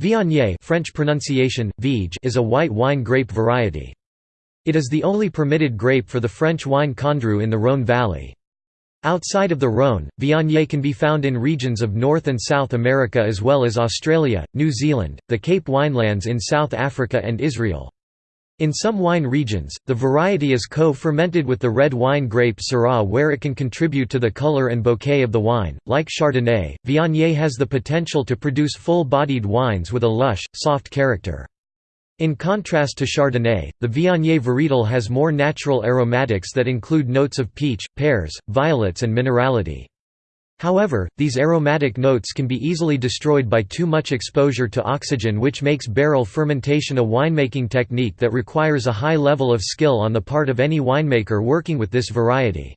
Viognier French pronunciation, Viege is a white wine grape variety. It is the only permitted grape for the French wine Condrieu in the Rhône valley. Outside of the Rhône, Viognier can be found in regions of North and South America as well as Australia, New Zealand, the Cape Winelands in South Africa and Israel. In some wine regions, the variety is co-fermented with the red wine grape Syrah where it can contribute to the color and bouquet of the wine. Like Chardonnay, Viognier has the potential to produce full-bodied wines with a lush, soft character. In contrast to Chardonnay, the Viognier varietal has more natural aromatics that include notes of peach, pears, violets and minerality. However, these aromatic notes can be easily destroyed by too much exposure to oxygen which makes barrel fermentation a winemaking technique that requires a high level of skill on the part of any winemaker working with this variety.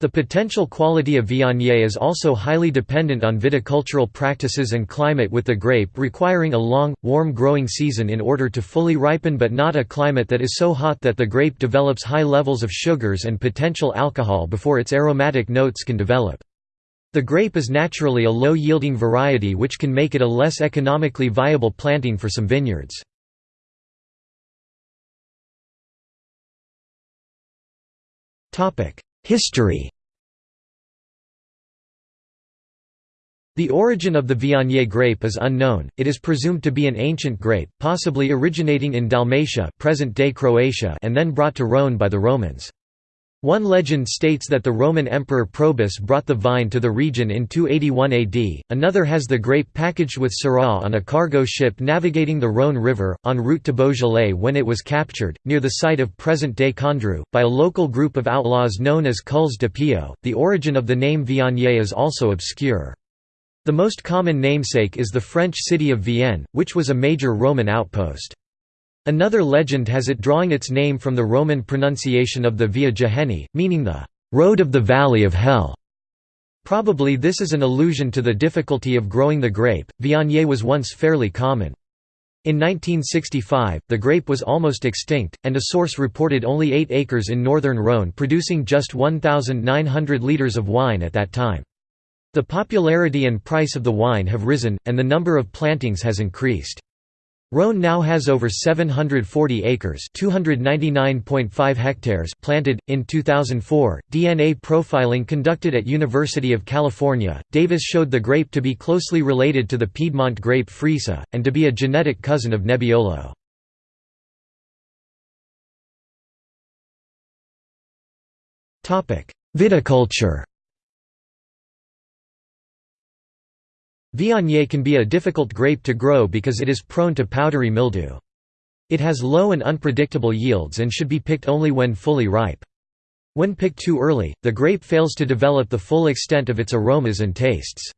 The potential quality of Viognier is also highly dependent on viticultural practices and climate with the grape requiring a long, warm growing season in order to fully ripen but not a climate that is so hot that the grape develops high levels of sugars and potential alcohol before its aromatic notes can develop. The grape is naturally a low-yielding variety which can make it a less economically viable planting for some vineyards. History The origin of the Viognier grape is unknown, it is presumed to be an ancient grape, possibly originating in Dalmatia present-day Croatia and then brought to Rhône by the Romans. One legend states that the Roman Emperor Probus brought the vine to the region in 281 AD, another has the grape packaged with Syrah on a cargo ship navigating the Rhône River, en route to Beaujolais when it was captured, near the site of present-day Condrieu, by a local group of outlaws known as Culs de Piaux. The origin of the name Viognier is also obscure. The most common namesake is the French city of Vienne, which was a major Roman outpost. Another legend has it drawing its name from the Roman pronunciation of the Via Gehennae, meaning the road of the valley of hell. Probably this is an allusion to the difficulty of growing the grape. Viognier was once fairly common. In 1965, the grape was almost extinct, and a source reported only 8 acres in northern Rhône producing just 1,900 litres of wine at that time. The popularity and price of the wine have risen, and the number of plantings has increased. Rhône now has over 740 acres (299.5 hectares) planted. In 2004, DNA profiling conducted at University of California, Davis showed the grape to be closely related to the Piedmont grape Freisa, and to be a genetic cousin of Nebbiolo. Viticulture Viognier can be a difficult grape to grow because it is prone to powdery mildew. It has low and unpredictable yields and should be picked only when fully ripe. When picked too early, the grape fails to develop the full extent of its aromas and tastes.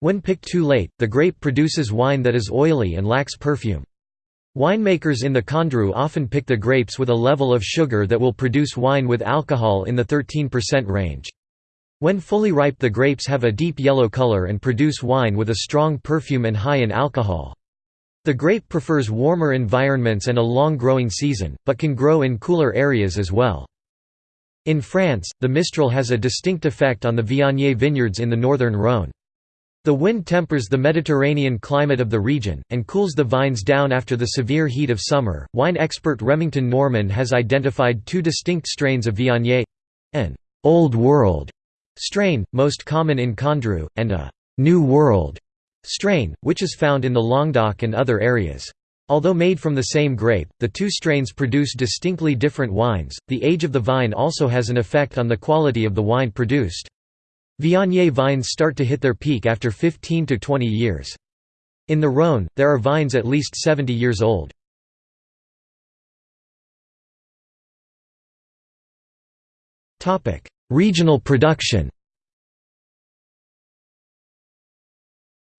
When picked too late, the grape produces wine that is oily and lacks perfume. Winemakers in the Condrieu often pick the grapes with a level of sugar that will produce wine with alcohol in the 13% range. When fully ripe the grapes have a deep yellow color and produce wine with a strong perfume and high in alcohol. The grape prefers warmer environments and a long growing season, but can grow in cooler areas as well. In France, the Mistral has a distinct effect on the Viognier vineyards in the northern Rhône. The wind tempers the Mediterranean climate of the region, and cools the vines down after the severe heat of summer. Wine expert Remington Norman has identified two distinct strains of Viognier an Old World strain, most common in Condrieu, and a «New World» strain, which is found in the Languedoc and other areas. Although made from the same grape, the two strains produce distinctly different wines. The age of the vine also has an effect on the quality of the wine produced. Viognier vines start to hit their peak after 15 to 20 years. In the Rhône, there are vines at least 70 years old. Regional production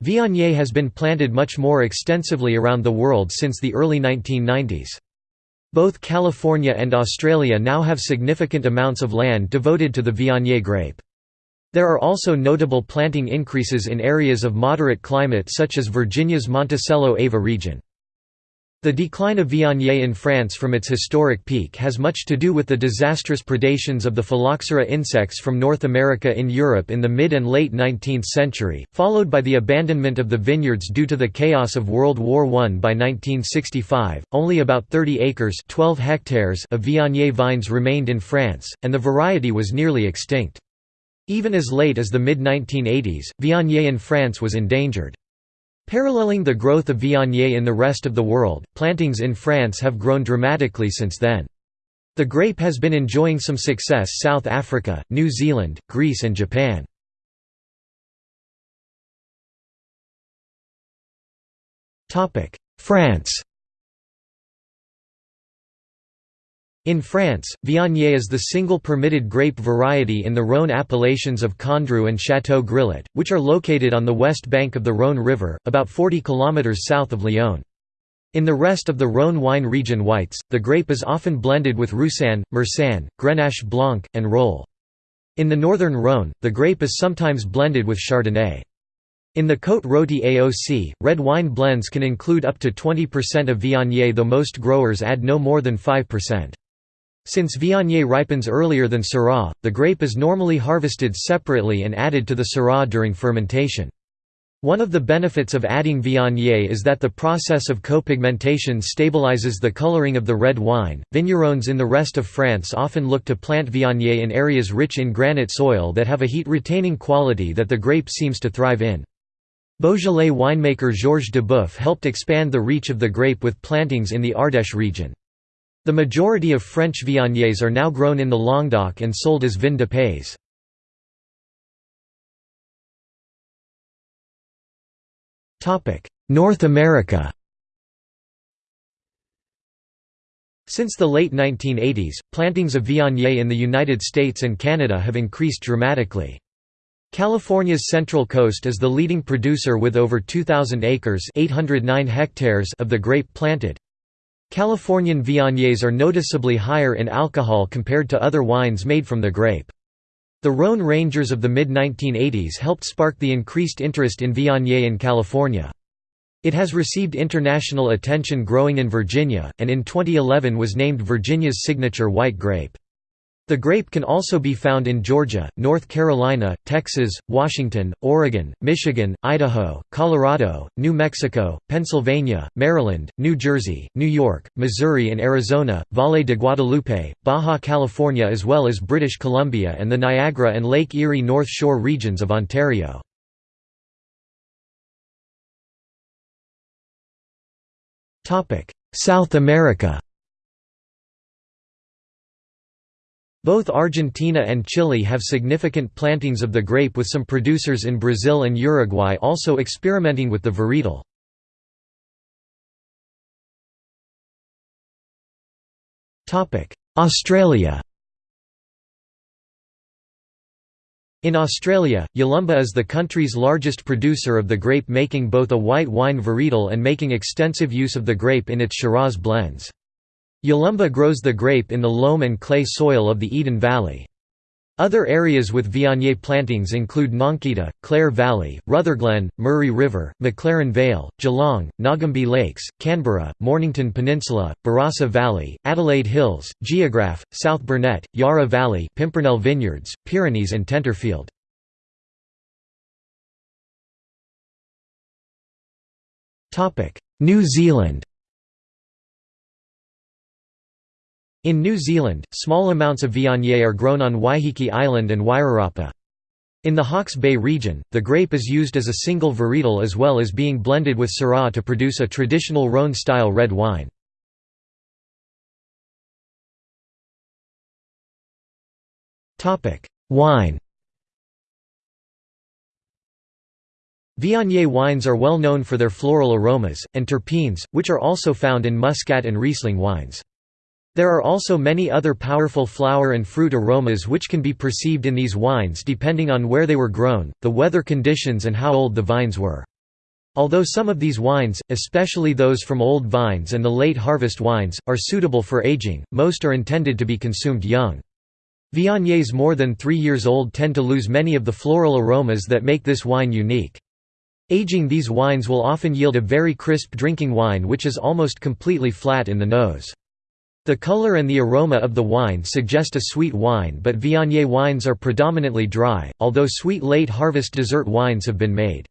Viognier has been planted much more extensively around the world since the early 1990s. Both California and Australia now have significant amounts of land devoted to the Viognier grape. There are also notable planting increases in areas of moderate climate such as Virginia's Monticello-Ava region. The decline of Viognier in France from its historic peak has much to do with the disastrous predations of the phylloxera insects from North America in Europe in the mid and late 19th century, followed by the abandonment of the vineyards due to the chaos of World War I. By 1965, only about 30 acres 12 hectares of Viognier vines remained in France, and the variety was nearly extinct. Even as late as the mid-1980s, Viognier in France was endangered. Paralleling the growth of Viognier in the rest of the world, plantings in France have grown dramatically since then. The grape has been enjoying some success South Africa, New Zealand, Greece and Japan. France In France, Viognier is the single permitted grape variety in the Rhône appellations of Condrieu and Château Grillet, which are located on the west bank of the Rhône River, about 40 km south of Lyon. In the rest of the Rhône wine region whites, the grape is often blended with Roussanne, Marsanne, Grenache Blanc, and Rolle. In the northern Rhône, the grape is sometimes blended with Chardonnay. In the Côte Rôtie AOC, red wine blends can include up to 20% of Viognier though most growers add no more than 5%. Since Viognier ripens earlier than Syrah, the grape is normally harvested separately and added to the Syrah during fermentation. One of the benefits of adding Viognier is that the process of copigmentation stabilizes the coloring of the red wine. Vignerons in the rest of France often look to plant Viognier in areas rich in granite soil that have a heat retaining quality that the grape seems to thrive in. Beaujolais winemaker Georges Duboeuf helped expand the reach of the grape with plantings in the Ardèche region. The majority of French Viogniers are now grown in the Languedoc and sold as vin de pays. North America Since the late 1980s, plantings of Viognier in the United States and Canada have increased dramatically. California's Central Coast is the leading producer with over 2,000 acres 809 hectares of the grape planted. Californian Viogniers are noticeably higher in alcohol compared to other wines made from the grape. The Rhone Rangers of the mid-1980s helped spark the increased interest in Viognier in California. It has received international attention growing in Virginia, and in 2011 was named Virginia's signature white grape. The grape can also be found in Georgia, North Carolina, Texas, Washington, Oregon, Michigan, Idaho, Colorado, New Mexico, Pennsylvania, Maryland, New Jersey, New York, Missouri and Arizona, Valle de Guadalupe, Baja California as well as British Columbia and the Niagara and Lake Erie North Shore regions of Ontario. South America Both Argentina and Chile have significant plantings of the grape with some producers in Brazil and Uruguay also experimenting with the varietal. Australia In Australia, Yalumba is the country's largest producer of the grape making both a white wine varietal and making extensive use of the grape in its Shiraz blends. Yalumba grows the grape in the loam and clay soil of the Eden Valley. Other areas with Viognier plantings include Nonkita, Clare Valley, Rutherglen, Murray River, McLaren Vale, Geelong, Nagambie Lakes, Canberra, Mornington Peninsula, Barossa Valley, Adelaide Hills, Geographe, South Burnett, Yarra Valley Pimpernel Vineyards, Pyrenees and Tenterfield. New Zealand In New Zealand, small amounts of Viognier are grown on Waiheke Island and Wairarapa. In the Hawke's Bay region, the grape is used as a single varietal as well as being blended with Syrah to produce a traditional Rhône-style red wine. Wine Viognier wines are well known for their floral aromas, and terpenes, which are also found in Muscat and Riesling wines. There are also many other powerful flower and fruit aromas which can be perceived in these wines depending on where they were grown, the weather conditions and how old the vines were. Although some of these wines, especially those from old vines and the late harvest wines, are suitable for aging, most are intended to be consumed young. Viogniers more than three years old tend to lose many of the floral aromas that make this wine unique. Aging these wines will often yield a very crisp drinking wine which is almost completely flat in the nose. The color and the aroma of the wine suggest a sweet wine but Viognier wines are predominantly dry, although sweet late-harvest dessert wines have been made.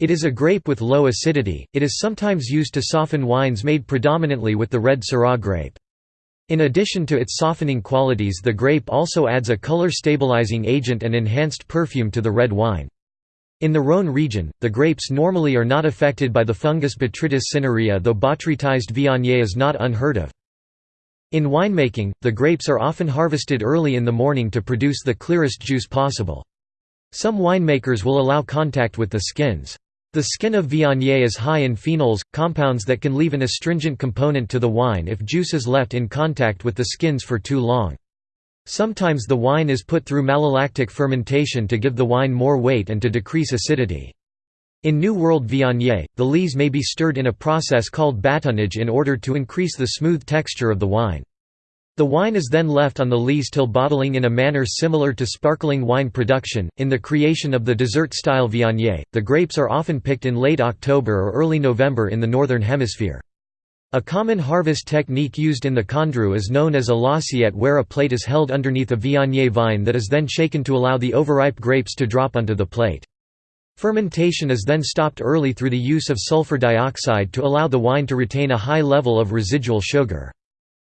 It is a grape with low acidity, it is sometimes used to soften wines made predominantly with the red Syrah grape. In addition to its softening qualities the grape also adds a color stabilizing agent and enhanced perfume to the red wine. In the Rhône region, the grapes normally are not affected by the fungus Botrytis cinerea though botrytized Viognier is not unheard of. In winemaking, the grapes are often harvested early in the morning to produce the clearest juice possible. Some winemakers will allow contact with the skins. The skin of Viognier is high in phenols, compounds that can leave an astringent component to the wine if juice is left in contact with the skins for too long. Sometimes the wine is put through malolactic fermentation to give the wine more weight and to decrease acidity. In New World Viognier, the lees may be stirred in a process called bâtonnage in order to increase the smooth texture of the wine. The wine is then left on the lees till bottling in a manner similar to sparkling wine production. In the creation of the dessert style Viognier, the grapes are often picked in late October or early November in the Northern Hemisphere. A common harvest technique used in the Condrieu is known as a l'assiette where a plate is held underneath a Viognier vine that is then shaken to allow the overripe grapes to drop onto the plate. Fermentation is then stopped early through the use of sulfur dioxide to allow the wine to retain a high level of residual sugar.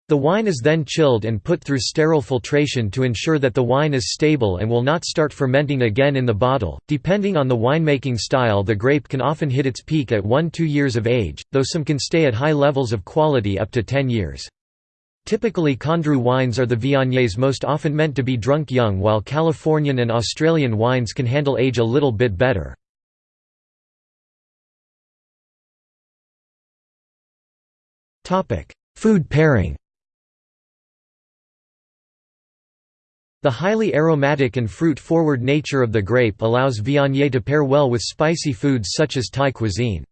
The wine is then chilled and put through sterile filtration to ensure that the wine is stable and will not start fermenting again in the bottle. Depending on the winemaking style, the grape can often hit its peak at 1-2 years of age, though some can stay at high levels of quality up to 10 years. Typically Condrieu wines are the Viogniers most often meant to be drunk young while Californian and Australian wines can handle age a little bit better. Food pairing The highly aromatic and fruit-forward nature of the grape allows Viognier to pair well with spicy foods such as Thai cuisine.